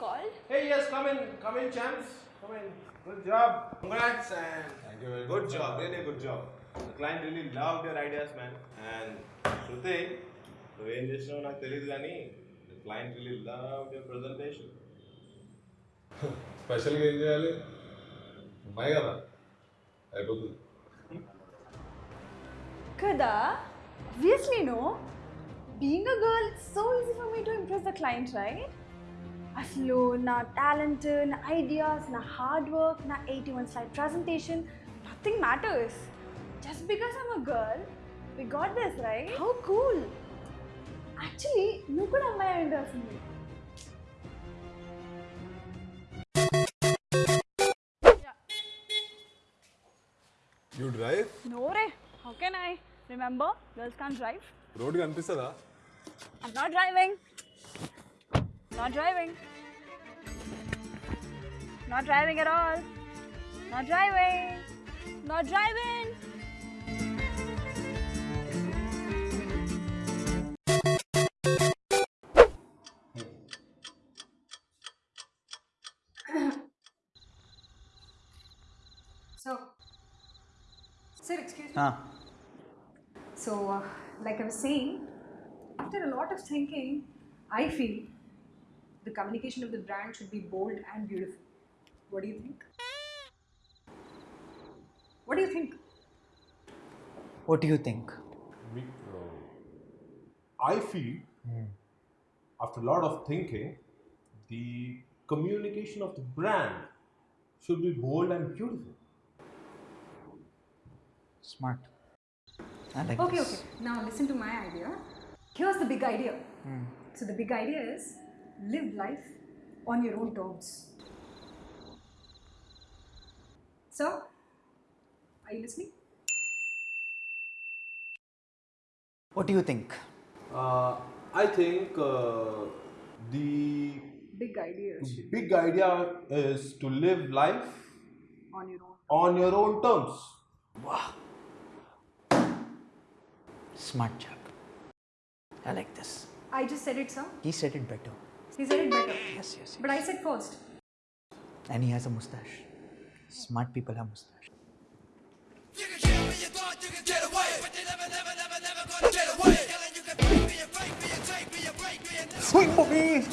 in, come in, champs. Come in. Good job. Congrats and Thank you very good much. job. Really good job. The client really loved your ideas, man. And Shruti, నువ్వేం చేసినావు నాకు తెలియదు కానీ the client really loved your presentation. స్పెషల్గా ఏం చేయాలి అమ్మాయి కదా అయిపోతుంది Kada, obviously no. Being a girl, it's so easy for me to impress the client, right? అసలు నా టాలెంట్ నా ఐడియాస్ నా హార్డ్ వర్క్ నా eighty one slide presentation nothing matters just because I'm a girl we got this right how cool actually నువ్వు కూడా అమ్మాయి అయి ఉండాల్సింది యూ డ్రైవ్ నో రే how can I remember girls can drive road కనిపిస్తుందా I'm not driving. not driving. Not driving at all. Not driving. Not driving. So, sir, excuse me. Ah, So, uh, like I was saying, after a lot of thinking, I feel the communication of the brand should be bold and beautiful. What do you think? What do you think? what do you think? Me, uh, I feel, after a lot of thinking, the communication of the brand should be bold and beautiful. Smart. I like Okay, this. okay. Now listen to my idea. Here's the big idea. So, the big idea is live life on your own terms. So, are you listening? What do you think? Uh, I think uh, the Big idea big idea is to live life on your own. on your own terms. Smart chap. I like this. I just said it, sir. He said it better. He said it better. Yes, yes. yes. But I said first. And he has a mustache. Smart people have mustache. Swing for me!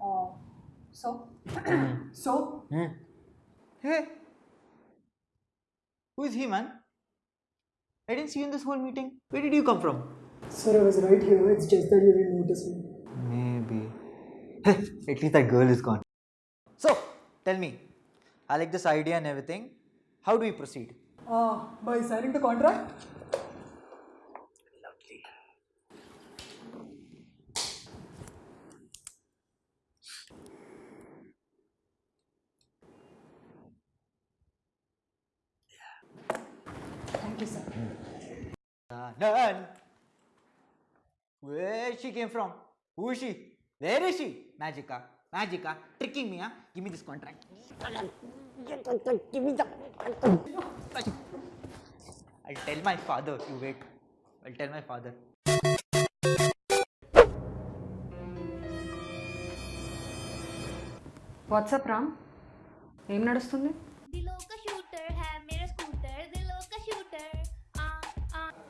Oh, so? Hmm. so? Hmm. Hey! Who is he, man? I didn't see you in this whole meeting. Where did you come from? Sir, I was right here. It's just that you didn't notice me. Maybe. At least that girl is gone. So, tell me, I like this idea and everything. How do we proceed? Ah, by signing the contract? Lovely. Thank you, sir. None. Where she came from? Who is she? Where is she? Magica. Magica. Tricking me, huh? Give me this contract. Give me the I'll tell my father. You wait. I'll tell my father. What's up, Ram? ఏం నడుస్తుంది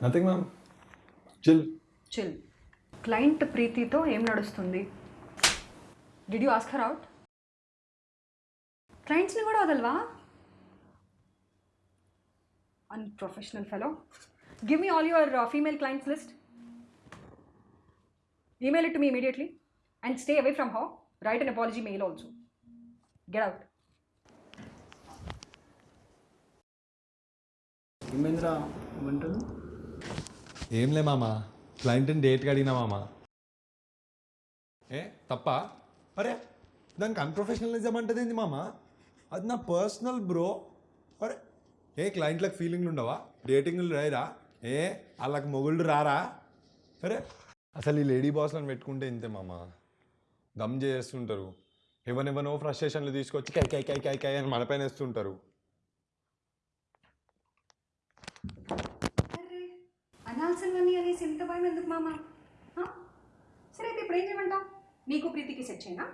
Nothing, ma'am. Chill. Chill. Client ప్రీతితో ఏం నడుస్తుంది? Did you ask her out క్లయింట్స్ని కూడా వదలవా? Unprofessional fellow give me all your female clients list email it to me immediately and stay away from how write an apology mail also get out ఏమైందిరా ఏమంటారు? ఏంలే మామ. క్లయింట్ని డేట్కి అడిగినా మామ. ఏ తప్ప? అరే దానికి అన్ప్రొఫెషనలిజం అంటే ఏంది మామ? అది నా పర్సనల్ బ్రో అరే ఏ క్లయింట్లకు ఫీలింగ్లు ఉండవా? డేటింగ్లు రాయరా? ఏ వాళ్ళకి మొగుళ్ళు రారా? అరే. అసలు ఈ లేడీ బాస్లను పెట్టుకుంటే ఇంతే మామ. దమ్ చేస్తుంటారు. ఎవరెవనో ఫ్రస్ట్రేషన్లు తీసుకొచ్చి కై కై కై కై కై అని మన పైన వేస్తుంటారు. అరే అనాల్సినవన్నీ అనేసి ఎంత భయం ఎందుకు మామ? సరే అయితే ఇప్పుడు ఏం చేయమంటావు? నీకు ప్రీతికి సెట్ చేయనా?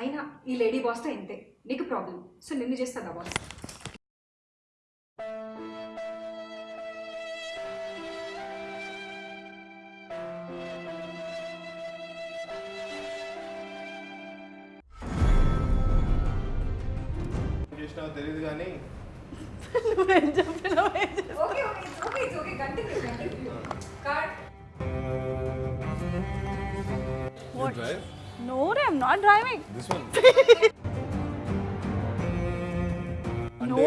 అయినా ఈ లేడీ బాస్తో ఇంతే. నీకు ప్రాబ్లం సో నిన్ను చేస్తుందా బాస్ తెలియదు కానీ నువ్వేం చెప్పినావు ఏం చెప్పినావు? Okay okay it's okay it's okay continue continue card drive No, I'm not driving. This one అంటే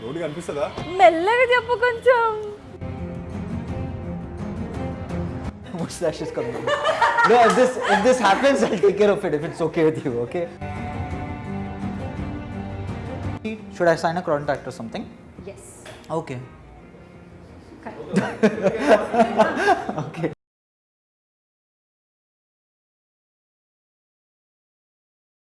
రోడ్డు కనిపిస్తుందా మెల్లగా చెప్పు కొంచెం What's that she's coming? no, if this if this happens, I'll take care of it. If it's okay with you, okay? Should I sign a contract or something? Yes Okay. okay.